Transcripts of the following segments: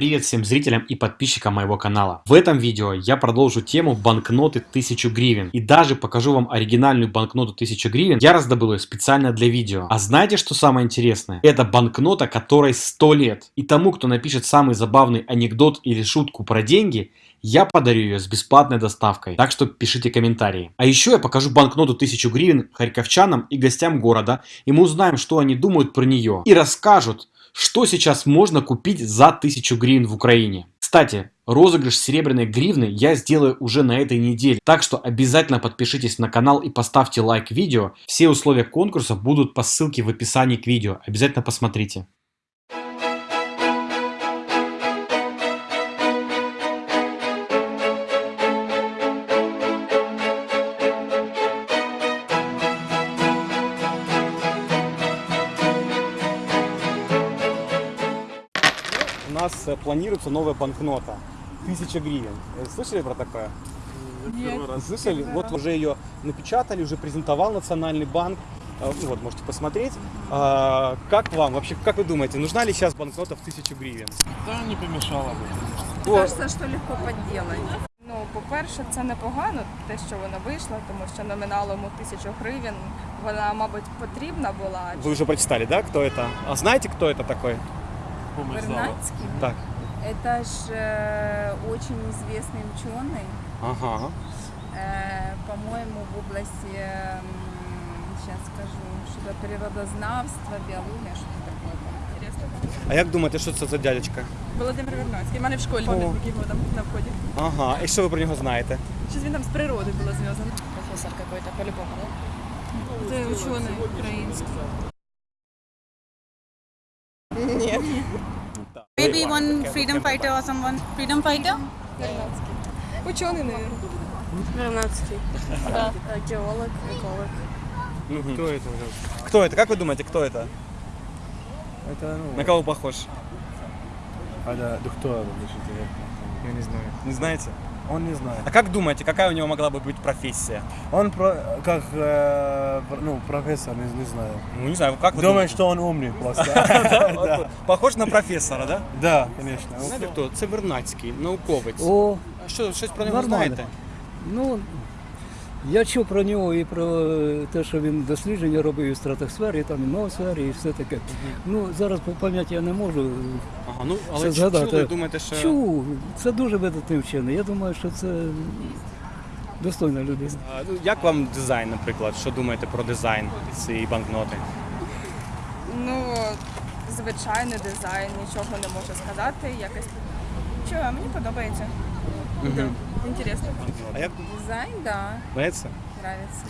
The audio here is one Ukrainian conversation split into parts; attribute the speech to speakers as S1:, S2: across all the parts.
S1: Привет всем зрителям и подписчикам моего канала. В этом видео я продолжу тему банкноты 1000 гривен и даже покажу вам оригинальную банкноту 1000 гривен. Я раздобыл ее специально для видео. А знаете что самое интересное? Это банкнота которой 100 лет. И тому кто напишет самый забавный анекдот или шутку про деньги, я подарю ее с бесплатной доставкой, так что пишите комментарии. А еще я покажу банкноту 1000 гривен харьковчанам и гостям города, и мы узнаем, что они думают про нее. И расскажут, что сейчас можно купить за 1000 гривен в Украине. Кстати, розыгрыш серебряной гривны я сделаю уже на этой неделе, так что обязательно подпишитесь на канал и поставьте лайк видео. Все условия конкурса будут по ссылке в описании к видео, обязательно посмотрите. планируется новая банкнота. 1000 гривен. Э, Слышали про такое?
S2: Нет.
S1: Слышали? Вот уже ее напечатали, уже презентовал Национальный банк. Э, ну Вот, можете посмотреть. А, Как вам? Вообще, как вы думаете, нужна ли сейчас банкнота в 1000 гривен?
S3: Та не помішала би.
S1: О,
S2: Кажеться, що легко підділати. Ну, по-перше, це непогано, те, що вона вийшла, тому що номіналом у тисячу гривень вона, мабуть, потрібна була.
S1: Вы уже прочитали, да, кто это? А знаете, кто это такой?
S3: Помощь зала.
S2: Вернадський?
S1: Так.
S4: Это же э, очень известный ученый,
S1: Ага.
S4: э, по-моему, в области, сейчас скажу, что-то природознавства, биология, что-то такое.
S2: Інтересно.
S1: А як думаєте, що це за дядечка?
S2: Володимир Вернадський. У мене в школі
S1: О.
S2: його там на вході.
S1: Ага. І що ви про нього знаєте?
S2: Щось він там з природи було зв'язано.
S5: профессор какой-то, по-любому, да?
S2: Це учений український.
S6: Maybe one freedom fighter or someone. Freedom fighter?
S2: Учений, мабуть.
S5: Вернадский. Да. Геолог, эколог.
S3: Хто це?
S1: Кто это? Как вы думаете, кто это?
S3: Это, ну,
S1: На кого похож?
S3: а да, доктор, Я не знаю.
S1: Не знаете?
S3: Он не знает.
S1: А как думаете, какая у него могла бы быть профессия?
S3: Он про, как, э, ну, профессор, не, не знаю.
S1: Ну, не знаю, как вы
S3: Думаю,
S1: думаете?
S3: что он умный просто.
S1: Похож на професора, да?
S3: Да, конечно.
S1: Знаєте хто? Це Вернадський, науковець.
S7: О,
S1: Що, щось про нього знаєте?
S7: ну я чув про нього і про те, що він дослідження робив і в стратосфері, там і ноосфері, і все таке. Ну зараз по пам'яті я не можу.
S1: Ага, ну, але
S7: Це згадати.
S1: чули, думаєте, що...
S7: Чув, це дуже видатний вчений. Я думаю, що це достойна людина.
S1: А, ну, як вам дизайн, наприклад? Що думаєте про дизайн цієї банкноти?
S2: Ну, звичайний дизайн, нічого не можу сказати. Якось чого, мені подобається. Інтересно.
S1: А як
S4: Дизайн, да,
S1: подобається?
S4: нравится.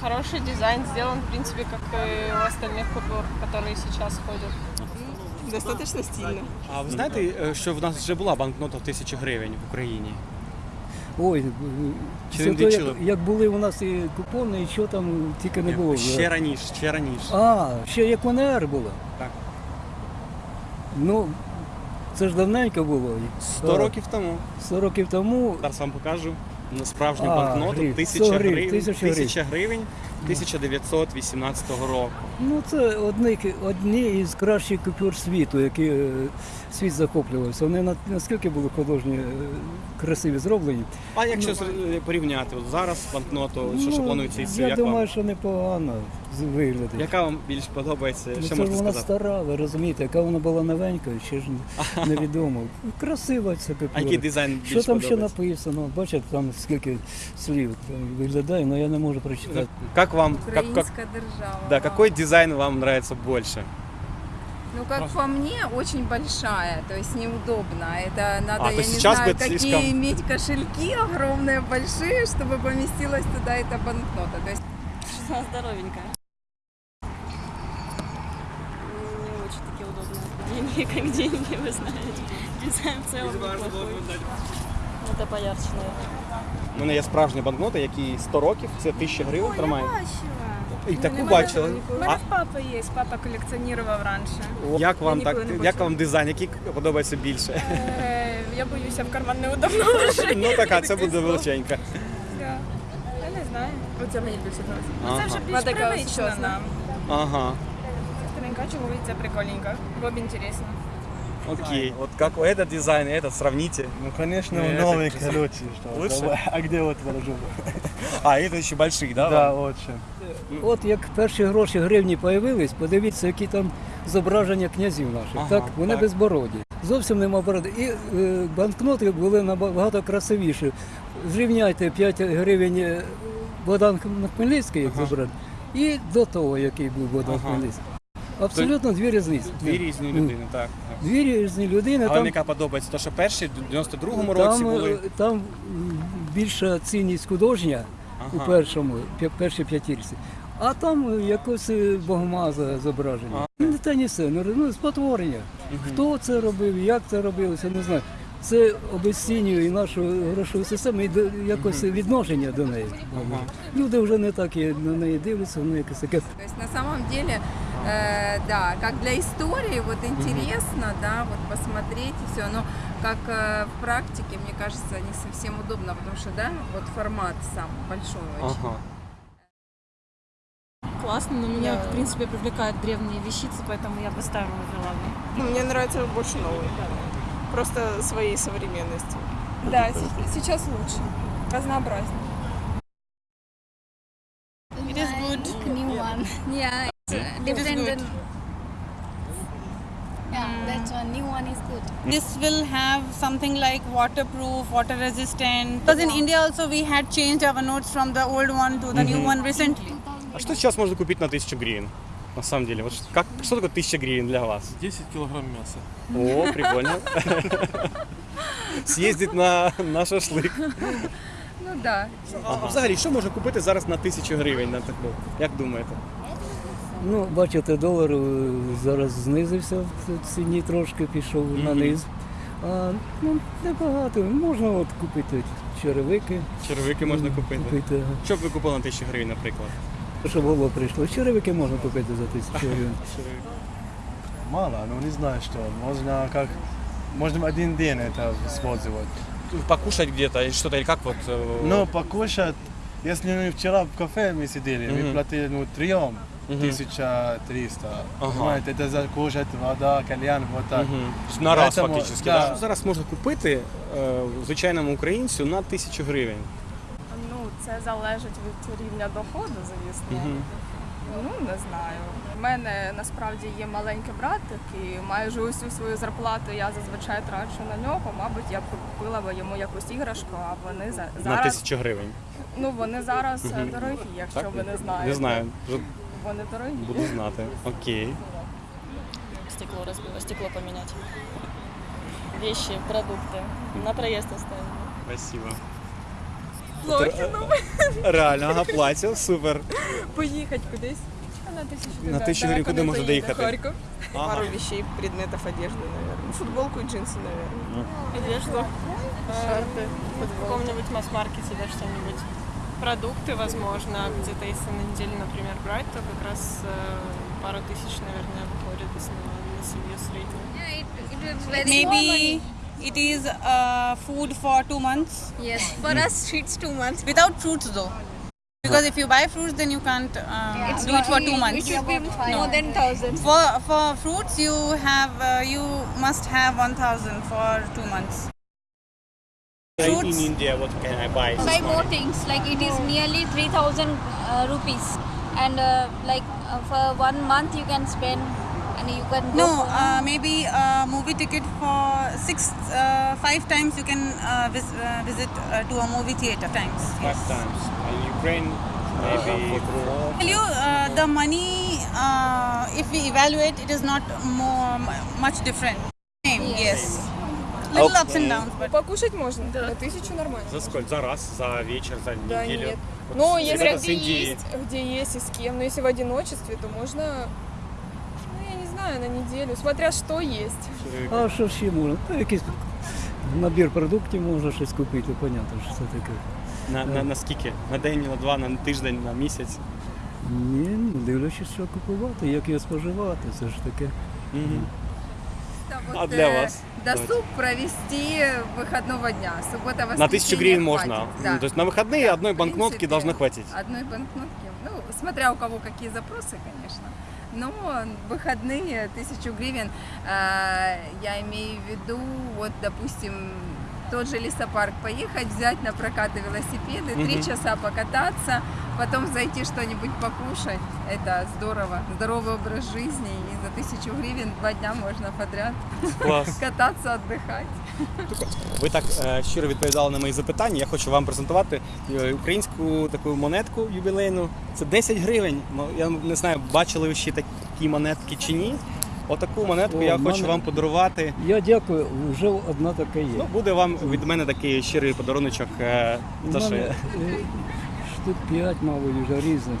S5: Хороший дизайн сделан, в принципе, как и у остальных купюр, которые сейчас ходят.
S2: Достаточно стильно.
S1: А ви знаєте, е, що в нас вже була банкнота в тисячі гривень в Україні?
S7: Ой,
S1: Чи
S7: це
S1: не
S7: то, як, як були у нас і купони, і що там тільки не було.
S1: Ще раніше, ще раніше.
S7: А, ще як УНР було.
S1: Так.
S7: Ну, це ж давненько було.
S1: 100 років тому.
S7: 100 років тому
S1: Зараз вам покажу на справжню банкноту
S7: гривень.
S1: 1000
S7: 100 гривень,
S1: гривень,
S7: 1000 гривень.
S1: 1000 гривень 1918 року.
S7: Ну, це одні, одні із кращих купюр світу, які е, світ захоплювався. Вони наскільки були художні, е, красиві зроблені.
S1: А якщо зр- е, порівняти от зараз банкноту, що, що
S7: Ну,
S1: планується і
S7: Я
S1: як
S7: думаю,
S1: вам?
S7: що непогано з-
S1: Яка вам більш подобається?
S7: Ну,
S1: що
S7: це
S1: можете
S7: вона
S1: сказати?
S7: стара, ви розумієте, яка вона була новенька, ще ж невідомо. Красива ця купюра.
S1: А який дизайн більш
S7: Що там ще написано? Бачите, там скільки слів там виглядає, але я не можу прочитати.
S1: Как вам, как, как,
S4: Украинская держава.
S1: да, какой дизайн вам нравится больше?
S4: Ну, как по мне, очень большая, то есть неудобно. Это надо,
S1: А, то
S4: я не
S1: сейчас
S4: знаю, какие
S1: слишком-
S4: иметь кошельки огромные, большие, чтобы поместилась туда эта банкнота. То есть
S5: Что она здоровенькая. Не очень такие удобные. Деньги как деньги, вы знаете. Дизайн в целом неплохой. Это поярче, наверное.
S1: У мене є справжня банкнота, якій 100 років, це 1000 гривень тримає. І таку
S2: Нема
S1: бачили.
S2: У мене в папи є, папа колекціонував раніше.
S1: як вам так, як вам дизайн, який подобається більше?
S2: Е, Я боюся в карман неудобно ложити.
S1: Ну така, це буде величенька.
S2: Я не знаю. Оце мені більше подобається. Ну, Це вже більш привично нам.
S1: Ага.
S2: Старенька чоловік, це прикольненько. Бо б інтересно.
S1: Окей. Вот как этот дизайн и этот сравните.
S3: Ну, конечно,
S1: Ну, это
S3: новый
S1: красиво.
S3: короче. Что,
S1: Лучше?
S3: давай. А где вот положу?
S1: А, это еще большие, да?
S3: Да,
S1: вам?
S3: очень.
S7: От як перші гроші гривні появились, подивіться, які там зображення князів наших.
S1: Ага,
S7: так, вони
S1: так.
S7: безбороді. Зовсім нема бороди. І е, банкноти були набагато красивіші. Зрівняйте 5 гривень е, Богдан Хмельницький, як
S1: Ага.
S7: зображений, і до того, який був Богдан
S1: Ага.
S7: Хмельницький. Абсолютно дві різниці.
S1: Дві різні
S7: Ну,
S1: людини, так.
S7: Дві різні людини.
S1: А
S7: там,
S1: яка подобається? То, що перші в 92-му році
S7: там,
S1: були.
S7: е, там більша цінність художня у першому, першій п'ятірці. А там е, якось е, богомаза зображення. Не те ні все, ну, ну спотворення. Хто це робив, як це робилося, не знаю. Це обесцінює і нашу грошову систему, і до- якось відношення до неї. Люди вже не так і на неї дивляться, воно якесь таке.
S4: То на самом деле, э, да, как для истории, вот интересно, да, вот посмотреть и все, но как э, в практике, мне кажется, не совсем удобно, потому что, да, вот формат сам большой очень.
S1: Ага.
S8: Классно, но меня, в принципе, привлекают древние вещицы, поэтому я бы старую взяла.
S9: Ну, мне нравится больше новый. Просто своей современностью.
S2: Да, сейчас лучше, разнообразнее.
S6: It is good.
S10: new one. Yeah, uh, than. Yeah, that's one. New one is good.
S6: This will have something like waterproof, water resistant. Because in India also we had changed our notes from the old one to the new one recently.
S1: А что сейчас можно купить на 1000 гривен? На самом деле, вот как, что такое 1000 гривен для вас?
S3: 10 килограмм мяса.
S1: О, прикольно. Съездить на, на шашлик.
S2: Ну да.
S1: А взагалі, що можна купити зараз на 1000 гривень на таку? Як думаєте?
S7: Ну, бачите, долар е, зараз знизився в ціні трошки, пішов на низ. А, ну, небагато. Можна от купити черевики.
S1: Червики можна купити.
S7: купити. ага.
S1: Що б ви купили на 1000 гривень, наприклад?
S7: Щоб голову прийшло. Черевики можна купити за тисячу гривень.
S3: Мало, ну не знаю что. Можно как... Можно один день это использовать.
S1: Покушать где-то или что-то, или как вот? э,
S3: Но покушать, если мы вчера в кафе мы сидели, мы
S1: Мгм.
S3: платили ну, трем
S1: Мгм.
S3: 1300.
S1: Ага.
S3: Понимаете, это за кушать, вода, кальян, вот так.
S1: Мгм. На раз
S3: Поэтому,
S1: фактично.
S3: да.
S1: Що зараз можна купити е, звичайному українцю на 1000 гривень?
S2: Ну, це залежить від рівня доходу, звісно. Ну, не знаю. У мене насправді є маленький братик, і майже усю свою зарплату я зазвичай трачу на нього. Мабуть, я б купила б йому якусь іграшку, а вони за
S1: На
S2: зараз
S1: 1000 гривень.
S2: ну вони зараз е, дорогі, якщо
S1: Так?
S2: ви не знаєте.
S1: Не знаю, вже
S2: Вони дорогі.
S1: буду знати. Окей.
S8: Стекло разбило, стекло поменять. Вещи, продукты. На проезд оставили.
S1: Спасибо.
S2: Плохіно.
S1: Реально, ага, платів, супер.
S2: Поїхати кудись. А на тисячу
S1: На тисячу гривень куди можна доїхати?
S2: Харків.
S1: Ага.
S9: Пару вещей, предметов одежды, наверное. Футболку и джинсы, наверное.
S8: Одежду, шорты, в каком-нибудь масс-маркете, да, что-нибудь. Продукты, возможно, где-то если на неделю, например, брать, то как раз э, пару тысяч, наверное, выходит на, на семью среднюю.
S10: Yeah, it, it is very
S6: Maybe it is uh, food for two months.
S10: Yes, for us it's two months.
S6: Without fruits though. Because if you buy fruits then you can't uh, do it for two months.
S10: It should be more than thousand.
S6: For for fruits you have uh, you must have 1000 for two months.
S1: In India, what can I buy?
S10: Buy more things like it is nearly three thousand uh, rupees, and uh, like uh, for one month you can spend, and you can go
S6: No,
S10: for-
S6: uh, maybe a movie ticket for six, uh, five times you can uh, vis- uh, visit uh, to a movie theater times.
S1: Five times. In Ukraine, maybe.
S6: Tell you, uh, the money, uh, if we evaluate, it is not more mu- much different. Same, yes. Little ups and downs, but
S2: Покушать можно? На тысячу нормально.
S1: За сколько? За раз, за вечер, за
S2: Да
S1: неделю?
S2: нет.
S1: Вот
S2: Ну,
S1: ребята
S2: если
S1: с
S2: где
S1: Индии.
S2: есть, где есть и с кем, но если в одиночестве, то можно, ну, я не знаю, на неделю, смотря что есть.
S7: А що ще можна? Та якийсь набір продуктів можна щось купити, понятно, що це таке.
S1: На, на, на скільки? На день, на два, на тиждень, на місяць?
S7: Ні, ну дивлячись, що купувати, як його споживати, це ж таке.
S1: Мгм. А
S4: вот,
S1: для
S4: э,
S1: вас?
S4: Досуг провести выходного дня. Суббота,
S1: На тысячу гривен можно.
S4: хватит, да.
S1: Ну, То есть на выходные
S4: Да,
S1: одной
S4: в
S1: банкнотки
S4: принципе,
S1: должно хватить.
S4: Одной банкнотки. Ну, смотря у кого какие запросы, конечно. Но выходные, тысячу гривен, э, я имею в виду, вот, допустим, тот же лесопарк поехать, взять на прокаты велосипеды, три
S1: Мгм.
S4: часа покататься, потом зайти что-нибудь покушать. Это здорово. Здоровый образ жизни. И за тысячу гривен два дня можно подряд
S1: Клас.
S4: кататься, отдыхать.
S1: Ви так е, щиро відповідали на мої запитання. Я хочу вам презентувати е, українську таку монетку ювілейну. Це 10 гривень. Ну, Я не знаю, бачили ви ще такі монетки чи ні. Отаку монетку
S7: О,
S1: я хочу
S7: мене-
S1: вам подарувати.
S7: Я дякую, вже одна така є.
S1: Ну, буде вам від мене такий щирий подаруночок. е,
S7: У
S1: За що
S7: мене
S1: я-
S7: е, штук 5, мабуть, вже різних.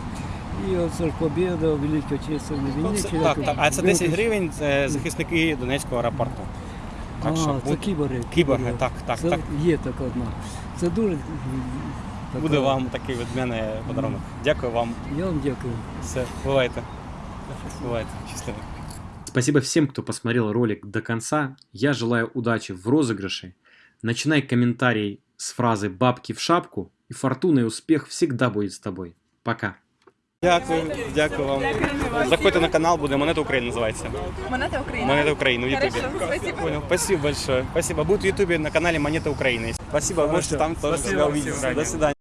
S7: І оце ж побіда, Велика Отечественна
S1: Ну,
S7: війни.
S1: це- Так, так. А це 10 гривень це захисники Донецького аеропорту. Так що
S7: А, це
S1: будь-
S7: кіборги.
S1: Кіборги, так, так,
S7: Це
S1: так.
S7: Є така одна. Це дуже... м, така-
S1: Буде вам такий від мене подарунок. Дякую вам.
S7: Я вам дякую.
S1: Все, бувайте. Бувайте. Щасливо.
S11: Спасибо всем, кто посмотрел ролик до конца. Я желаю удачи в розыгрыше. Начинай комментарий с фразы «бабки в шапку», и фортуна и успех всегда будет с тобой. Пока.
S1: Дякую, дякую вам. Заходьте на канал, буде Монета України називається.
S2: Монета України.
S1: Монета України в Ютубе.
S2: Хорошо, спасибо.
S1: Понял. Спасибо большое. Спасибо. Будет в Ютубе на канале Монета Украины. Спасибо. Можете там тоже себя увидеть. До свидания.